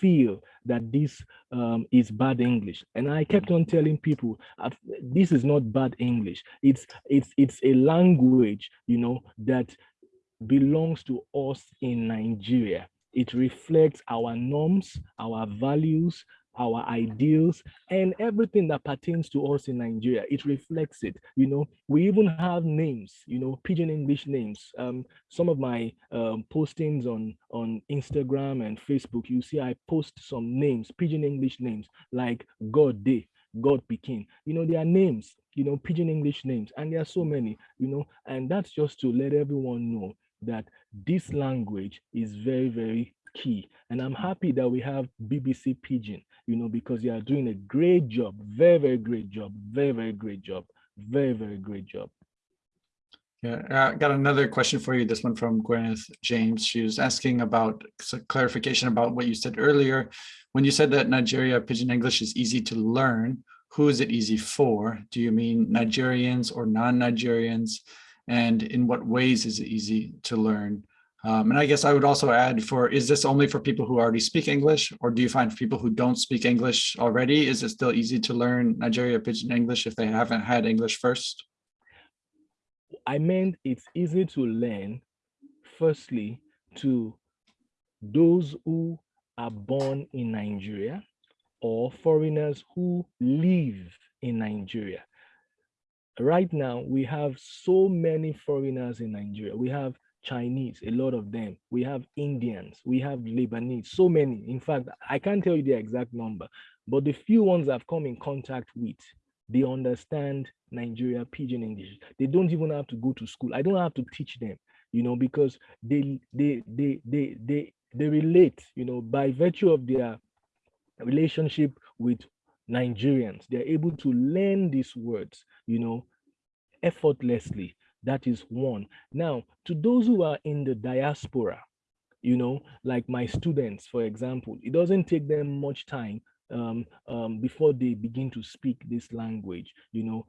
feel that this um, is bad English. And I kept on telling people, this is not bad English. It's, it's, it's a language, you know, that belongs to us in Nigeria. It reflects our norms, our values, our ideals and everything that pertains to us in Nigeria. It reflects it. You know, we even have names, you know, pidgin English names. Um, some of my um, postings on, on Instagram and Facebook, you see I post some names, pidgin English names like God Day, God Pekin. You know, there are names, you know, pidgin English names, and there are so many, you know, and that's just to let everyone know that this language is very, very key. And I'm happy that we have BBC Pidgin, you know, because they are doing a great job, very, very great job, very, very great job, very, very great job. Yeah, uh, I got another question for you. This one from Gwyneth James. She was asking about clarification about what you said earlier. When you said that Nigeria Pidgin English is easy to learn, who is it easy for? Do you mean Nigerians or non-Nigerians? And in what ways is it easy to learn? Um, and I guess I would also add for, is this only for people who already speak English or do you find people who don't speak English already, is it still easy to learn Nigeria Pidgin English if they haven't had English first? I meant it's easy to learn, firstly, to those who are born in Nigeria or foreigners who live in Nigeria. Right now, we have so many foreigners in Nigeria. We have Chinese, a lot of them. We have Indians, we have Lebanese, so many. In fact, I can't tell you the exact number, but the few ones I've come in contact with, they understand Nigeria Pidgin English. They don't even have to go to school. I don't have to teach them, you know, because they they they they they they relate, you know, by virtue of their relationship with Nigerians. They're able to learn these words, you know, effortlessly that is one. Now, to those who are in the diaspora, you know, like my students, for example, it doesn't take them much time um, um, before they begin to speak this language. You know,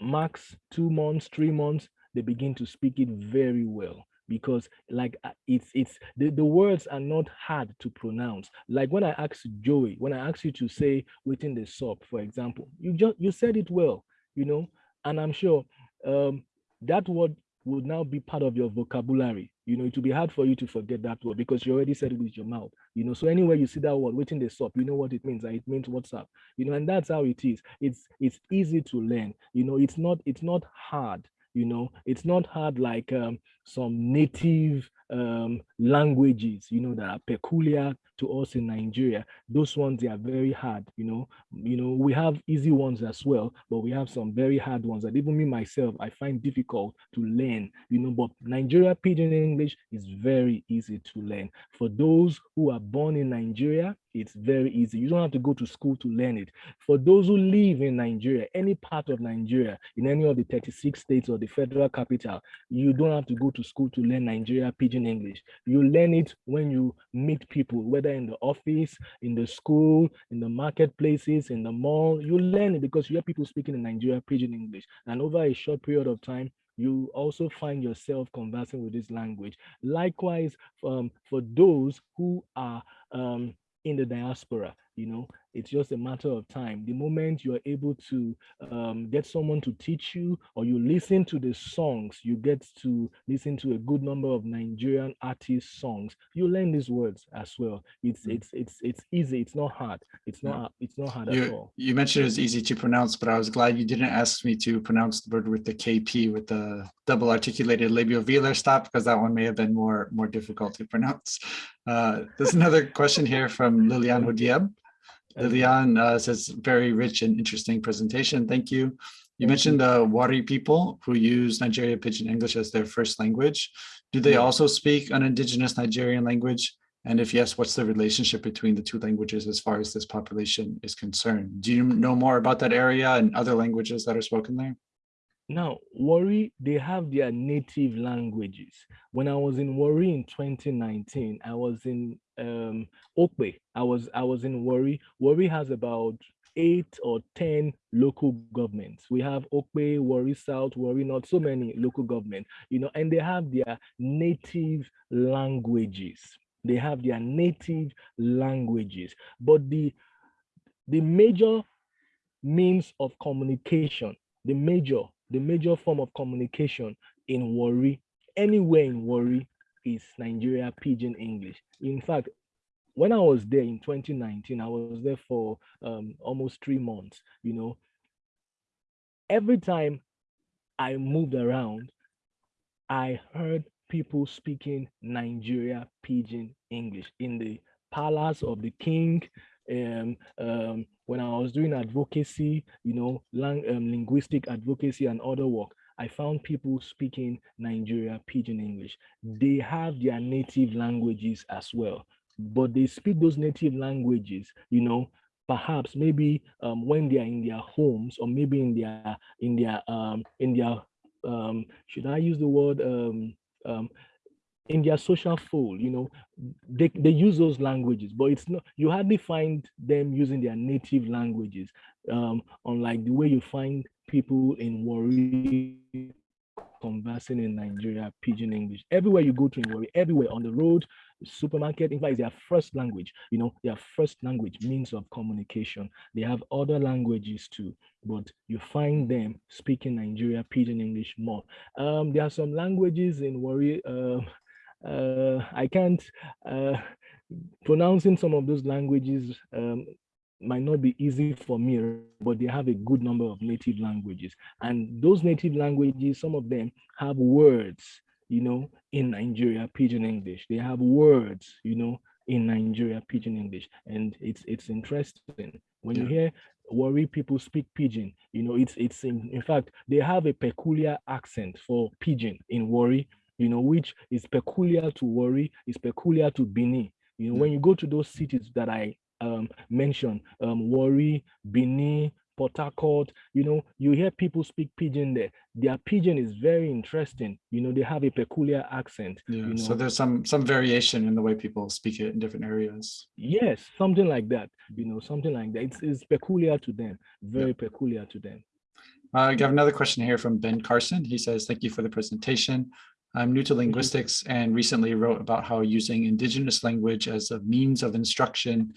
max two months, three months, they begin to speak it very well because like uh, it's it's the, the words are not hard to pronounce like when i asked joey when i asked you to say within the sub for example you just you said it well you know and i'm sure um that word would now be part of your vocabulary. You know, it will be hard for you to forget that word because you already said it with your mouth. You know, so anywhere you see that word waiting the stop, you know what it means. It means what's up. You know, and that's how it is. It's it's easy to learn. You know, it's not it's not hard. You know, it's not hard like um, some native um, languages, you know, that are peculiar to us in Nigeria. Those ones they are very hard, you know. You know, we have easy ones as well, but we have some very hard ones that even me myself I find difficult to learn, you know. But Nigeria Pidgin English is very easy to learn. For those who are born in Nigeria, it's very easy. You don't have to go to school to learn it. For those who live in Nigeria, any part of Nigeria, in any of the 36 states or the federal capital, you don't have to go to school to learn Nigeria Pidgin English. You learn it when you meet people, whether in the office, in the school, in the marketplaces, in the mall. You learn it because you hear people speaking in Nigeria Pidgin English. And over a short period of time, you also find yourself conversing with this language. Likewise, um, for those who are um, in the diaspora you know it's just a matter of time the moment you are able to um, get someone to teach you or you listen to the songs you get to listen to a good number of nigerian artist songs you learn these words as well it's Mm. it's it's it's easy it's not hard it's Yeah. not it's not hard at You, all you mentioned it was easy to pronounce, but I was glad you didn't ask me to pronounce the word with the KP with the double articulated labiovelar stop because that one may have been more more difficult to pronounce. Uh, there's another question here from Lilian Hodieb. Lilian uh, says, very rich and interesting presentation. Thank you. You mentioned the Warri people who use Nigeria Pidgin English as their first language. Do they also speak an indigenous Nigerian language? And if yes, what's the relationship between the two languages as far as this population is concerned? Do you know more about that area and other languages that are spoken there? Now, Warri, they have their native languages. When I was in Warri in 2019, I was in um, Okpe. I was I was in Warri. Warri has about eight or ten local governments. We have Okpe, Warri South, Warri North, so many local governments, you know, and they have their native languages. They have their native languages, but the the major means of communication, the major, the major form of communication in Warri, anywhere in Warri, is Nigeria Pidgin English. In fact, when I was there in 2019, I was there for um, almost three months, you know. Every time I moved around, I heard people speaking Nigeria Pidgin English in the palace of the king. Um, um, when I was doing advocacy, you know, lang um, linguistic advocacy and other work, I found people speaking Nigeria Pidgin English. They have their native languages as well, but they speak those native languages, you know, perhaps maybe um, when they are in their homes or maybe in their in their um, in their um, should I use the word um, um, in their social fold, you know, they, they use those languages, but it's not, you hardly find them using their native languages, um, unlike the way you find people in Warri conversing in Nigeria, pidgin English. Everywhere you go to in Warri, everywhere on the road, supermarket, in fact, their first language, you know, their first language means of communication. They have other languages too, but you find them speaking Nigeria, pidgin English more. Um, there are some languages in Warri, uh, uh, I can't, uh, pronouncing some of those languages um, might not be easy for me, but they have a good number of native languages. And those native languages, some of them have words, you know, in Nigeria, Pidgin English. They have words, you know, in Nigeria, Pidgin English. And it's it's interesting. When you hear Warri people speak Pidgin, you know, it's it's in, in fact, they have a peculiar accent for Pidgin in Warri, you know, which is peculiar to Warri, is peculiar to Benin. You know, Yeah. when you go to those cities that I um, mentioned, um, Benin, Port Harcourt, you know, you hear people speak Pidgin there. Their Pidgin is very interesting. You know, they have a peculiar accent. Yeah, you so there's some some variation in the way people speak it in different areas. Yes, something like that. You know, something like that. It's, it's peculiar to them, very peculiar to them. Uh, I have another question here from Ben Carson. He says, thank you for the presentation. I'm new to linguistics and recently wrote about how using indigenous language as a means of instruction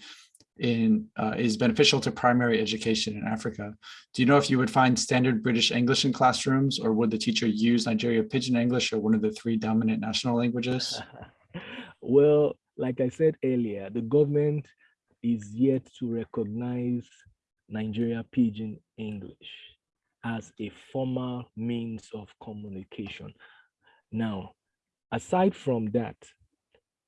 in uh, is beneficial to primary education in Africa. Do you know if you would find standard British English in classrooms or would the teacher use Nigeria Pidgin English or one of the three dominant national languages? well, like I said earlier, the government is yet to recognize Nigeria Pidgin English as a formal means of communication. Now, aside from that,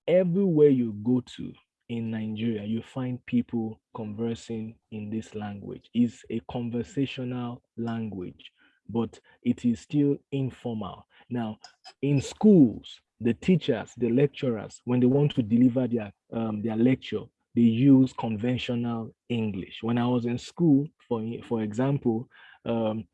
everywhere you go to in Nigeria, you find people conversing in this language. It's a conversational language, but it is still informal. Now, in schools, the teachers, the lecturers, when they want to deliver their, um, their lecture, they use conventional English. When I was in school, for, for example, um,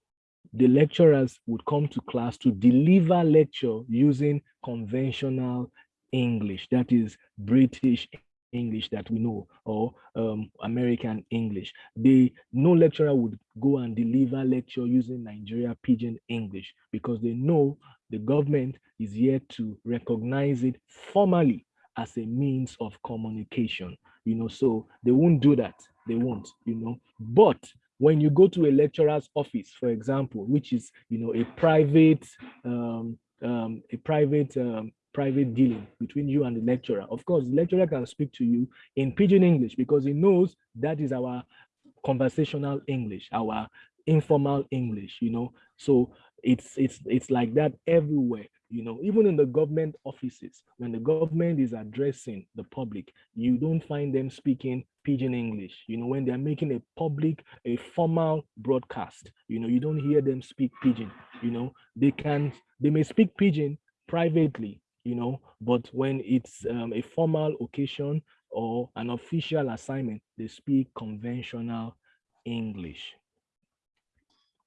the lecturers would come to class to deliver lecture using conventional English, that is British English that we know or um, American English. They no lecturer would go and deliver lecture using Nigeria Pidgin English because they know the government is yet to recognize it formally as a means of communication. You know, so they won't do that. They won't. You know, but when you go to a lecturer's office, for example, which is you know a private um, um, a private um, private dealing between you and the lecturer. Of course, the lecturer can speak to you in pidgin English because he knows that is our conversational English, our informal English, you know. So it's it's it's like that everywhere, you know, even in the government offices, when the government is addressing the public, you don't find them speaking pidgin English. You know, when they're making a public, a formal broadcast, you know, you don't hear them speak pidgin, you know, they can they may speak pidgin privately you know, but when it's um, a formal occasion or an official assignment, they speak conventional English.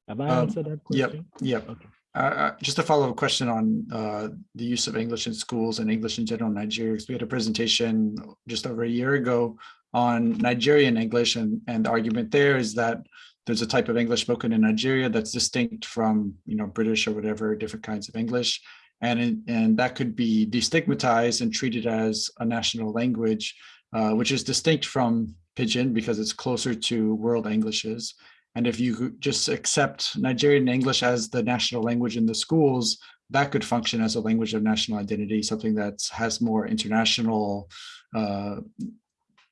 Have I Um, answered that question? yep. yep. Okay. Uh, just a follow-up question on uh, the use of English in schools and English in general in Nigeria. We had a presentation just over a year ago on Nigerian English and, and the argument there is that there's a type of English spoken in Nigeria that's distinct from, you know, British or whatever, different kinds of English. And, and that could be destigmatized and treated as a national language, uh, which is distinct from Pidgin because it's closer to world Englishes. And if you just accept Nigerian English as the national language in the schools, that could function as a language of national identity, something that has more international uh,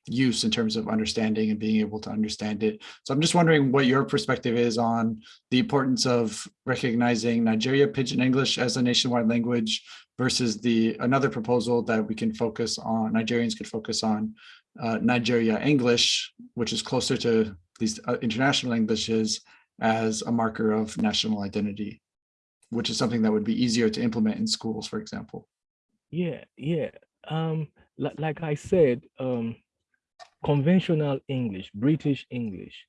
use in terms of understanding and being able to understand it. So I'm just wondering what your perspective is on the importance of recognizing Nigeria Pidgin English as a nationwide language versus the another proposal that we can focus on, Nigerians could focus on uh, Nigeria English, which is closer to these uh, international Englishes as a marker of national identity, which is something that would be easier to implement in schools, for example. Yeah, yeah. Um, like, I said, um, conventional English, British English,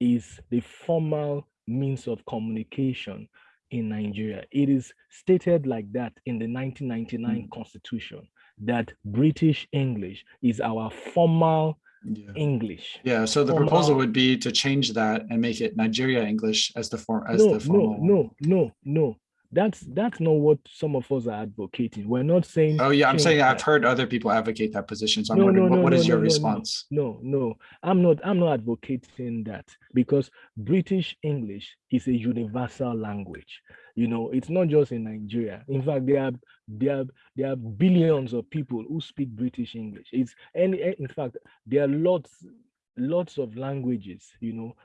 is the formal means of communication in Nigeria. It is stated like that in the 1999 hmm. constitution that British English is our formal Yeah. English. Yeah, so the Formal- proposal would be to change that and make it Nigeria English as the form, as no, the formal. no, no, no, no. That's that's not what some of us are advocating. We're not saying. Oh, yeah, I'm saying I've heard other people advocate that position, so I'm No, wondering, no, what, no, what is your response? No, no, I'm not. I'm not advocating that because British English is a universal language. You know, it's not just in Nigeria. In fact, there are there are there are billions of people who speak British English. It's any. In fact, there are lots lots of languages. You know,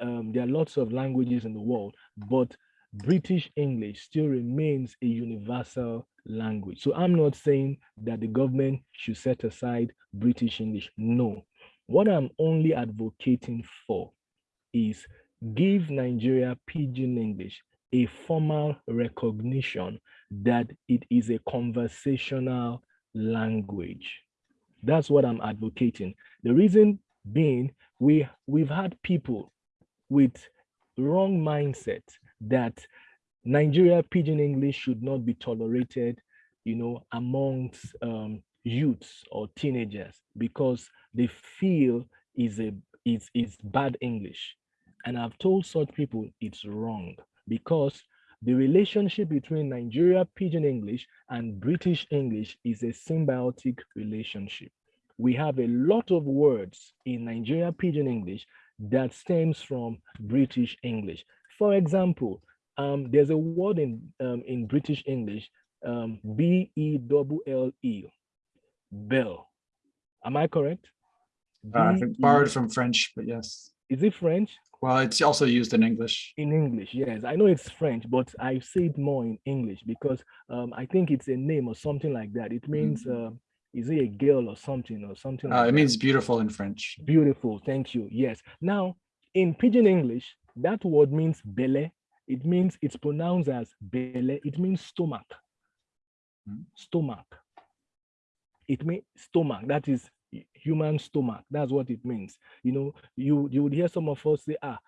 um, there are lots of languages in the world, but British English still remains a universal language. So I'm not saying that the government should set aside British English. No. What I'm only advocating for is give Nigeria Pidgin English a formal recognition that it is a conversational language. That's what I'm advocating. The reason being, we, we've had people with wrong mindset that Nigeria Pidgin English should not be tolerated, you know, amongst um, youths or teenagers because they feel is a is is bad English. And I've told such people it's wrong because the relationship between Nigeria Pidgin English and British English is a symbiotic relationship. We have a lot of words in Nigeria Pidgin English that stems from British English. For example, um, there's a word in um, in British English, um, B E double L E, bell. Am I correct? Uh, I think borrowed from French, but yes. is it French? Well, it's also used in English. in English. Yes, I know it's French, but I say it more in English because um, I think it's a name or something like that. It means, uh, is it a girl or something or something? Uh, like it that. means beautiful in French. Beautiful, thank you. Yes. Now, in Pidgin English, that word means belle. It means it's pronounced as belle. It means stomach. Hmm. Stomach. It means stomach. That is human stomach. That's what it means. You know, you you would hear some of us say, ah,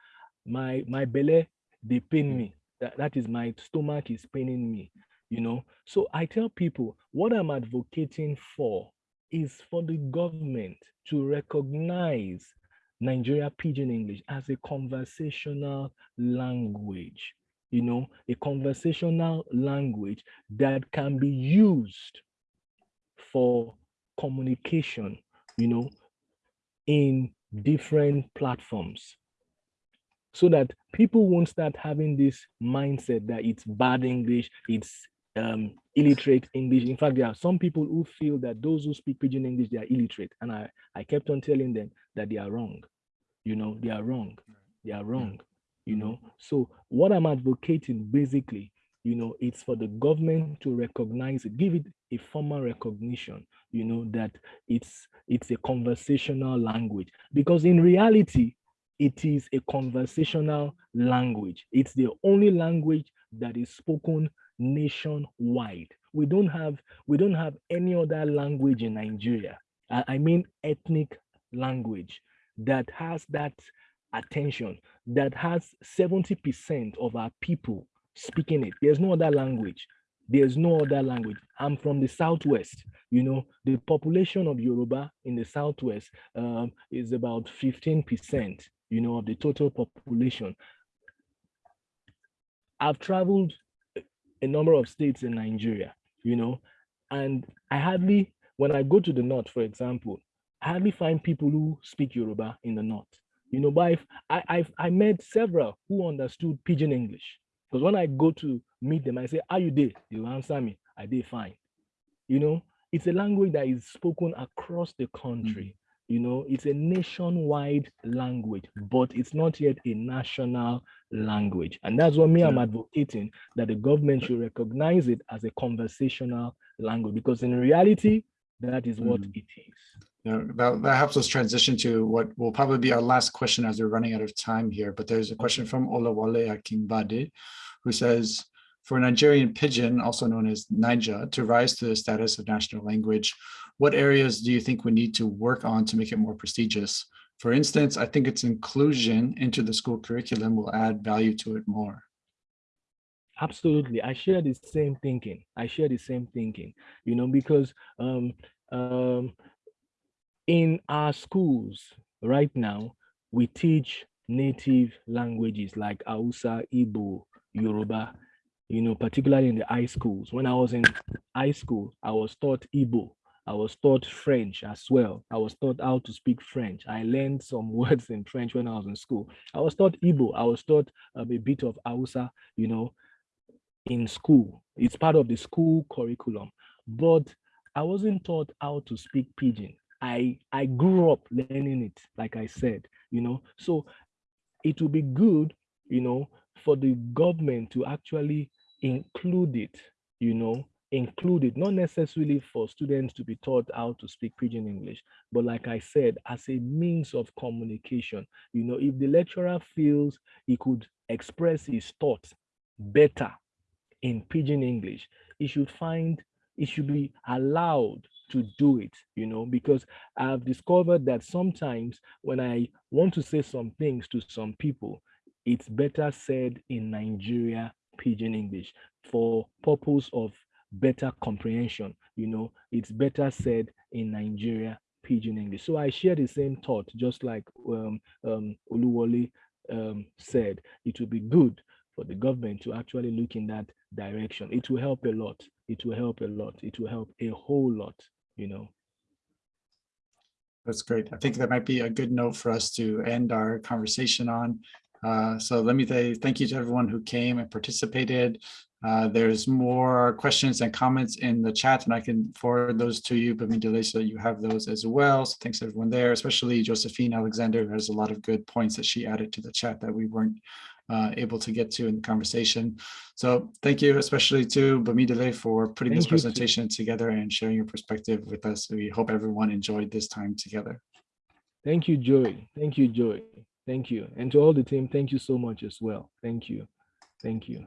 my my belly they pain Hmm. me. That, that is my stomach is paining me. You know, so I tell people what I'm advocating for is for the government to recognize Nigeria Pidgin English as a conversational language, you know, a conversational language that can be used for communication, you know, in different platforms so that people won't start having this mindset that it's bad English, it's um, illiterate English. In fact, there are some people who feel that those who speak Pidgin English, they are illiterate. And I, I kept on telling them that they are wrong. You know, they are wrong. They are wrong. You Mhm. know, so what I'm advocating basically, you know, it's for the government to recognize it, give it a formal recognition, you know, that it's it's a conversational language. Because in reality, it is a conversational language. It's the only language that is spoken nationwide. We don't have we don't have any other language in Nigeria. I, I mean ethnic language that has that attention, that has 70% of our people speaking it. There's no other language. There's no other language. I'm from the Southwest. You know, the population of Yoruba in the Southwest um, is about 15%, you know, of the total population. I've traveled a number of states in Nigeria, you know, and I hardly, when I go to the north, for example, hardly find people who speak Yoruba in the north. You know, but I've, I, I've I met several who understood Pidgin English. Because when I go to meet them, I say, "Are you there? They will answer me, I did fine. You know, it's a language that is spoken across the country. Mm. You know, it's a nationwide language, but it's not yet a national language. And that's what me, I'm advocating that the government should recognize it as a conversational language because in reality, that is what Mhm. it is. Yeah, that, that helps us transition to what will probably be our last question as we're running out of time here. But there's a question from Olawale Akimbade, who says, for Nigerian pidgin, also known as Naija, to rise to the status of national language, what areas do you think we need to work on to make it more prestigious? For instance, I think its inclusion into the school curriculum will add value to it more. Absolutely. I share the same thinking. I share the same thinking, you know, because um, um, in our schools right now, we teach native languages like Hausa, Igbo, Yoruba, you know, particularly in the high schools. When I was in high school, I was taught Igbo. I was taught French as well. I was taught how to speak French. I learned some words in French when I was in school. I was taught Igbo. I was taught um, a bit of Hausa, you know, in school. It's part of the school curriculum. But I wasn't taught how to speak pidgin. I I grew up learning it, like I said, you know. So it would be good, you know, for the government to actually include it, you know, include it, not necessarily for students to be taught how to speak pidgin English, but like I said, as a means of communication. You know, if the lecturer feels he could express his thoughts better in pidgin English, he should find it should be allowed to do it, you know, because I've discovered that sometimes when I want to say some things to some people, it's better said in Nigeria pidgin English for purpose of better comprehension. You know, it's better said in Nigeria pidgin English. So I share the same thought, just like um, um, um, said, it would be good for the government to actually look in that direction. It will help a lot. It will help a lot. It will help a whole lot, you know. That's great. I think that might be a good note for us to end our conversation on. Uh, So let me say thank you to everyone who came and participated. Uh, There's more questions and comments in the chat, and I can forward those to you, Bamidele, so that you have those as well. So thanks everyone there, especially Josephine Alexander. There's a lot of good points that she added to the chat that we weren't uh, able to get to in the conversation. So thank you especially to Bamidele for putting this Thank too. presentation together and sharing your perspective with us. We hope everyone enjoyed this time together. Thank you, Joy. Thank you, Joy. Thank you. And to all the team, thank you so much as well. Thank you. Thank you.